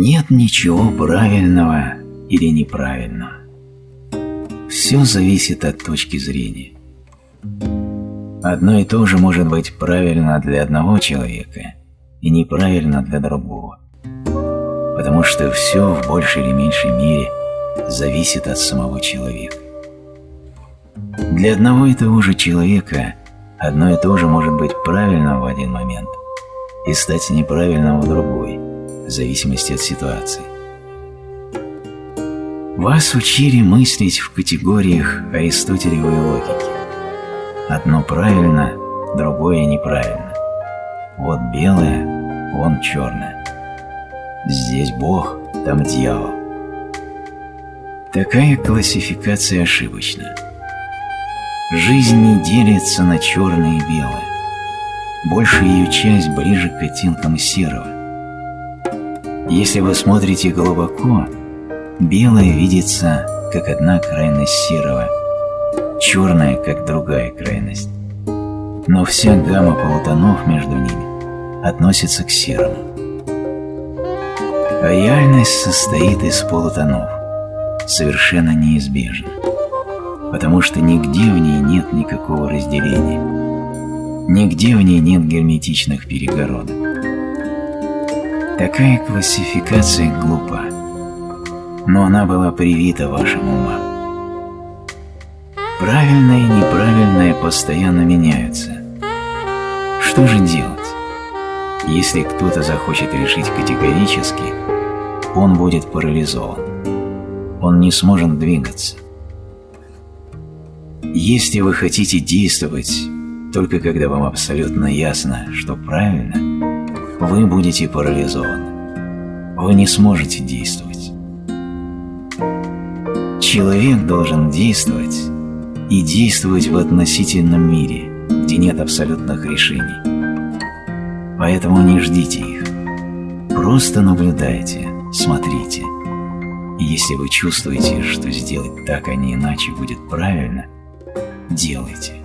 Нет ничего правильного или неправильного. Все зависит от точки зрения. Одно и то же может быть правильно для одного человека и неправильно для другого. Потому что все в большей или меньшей мере зависит от самого человека. Для одного и того же человека одно и то же может быть правильным в один момент и стать неправильным в другой, в зависимости от ситуации. Вас учили мыслить в категориях аристотелевой логики. Одно правильно, другое неправильно. Вот белое, вон черное. Здесь Бог, там дьявол. Такая классификация ошибочна. Жизнь не делится на черное и белое. Большая ее часть ближе к оттенкам серого. Если вы смотрите глубоко, белое видится как одна крайность серого, черное как другая крайность. Но вся гамма полутонов между ними относится к серому. Реальность состоит из полутонов, совершенно неизбежна потому что нигде в ней нет никакого разделения. Нигде в ней нет герметичных перегородок. Такая классификация глупа, но она была привита вашим умам. Правильное и неправильное постоянно меняются. Что же делать? Если кто-то захочет решить категорически, он будет парализован. Он не сможет двигаться. Если вы хотите действовать только когда вам абсолютно ясно, что правильно, вы будете парализованы. Вы не сможете действовать. Человек должен действовать и действовать в относительном мире, где нет абсолютных решений. Поэтому не ждите их. Просто наблюдайте, смотрите. И если вы чувствуете, что сделать так, а не иначе будет правильно – делайте.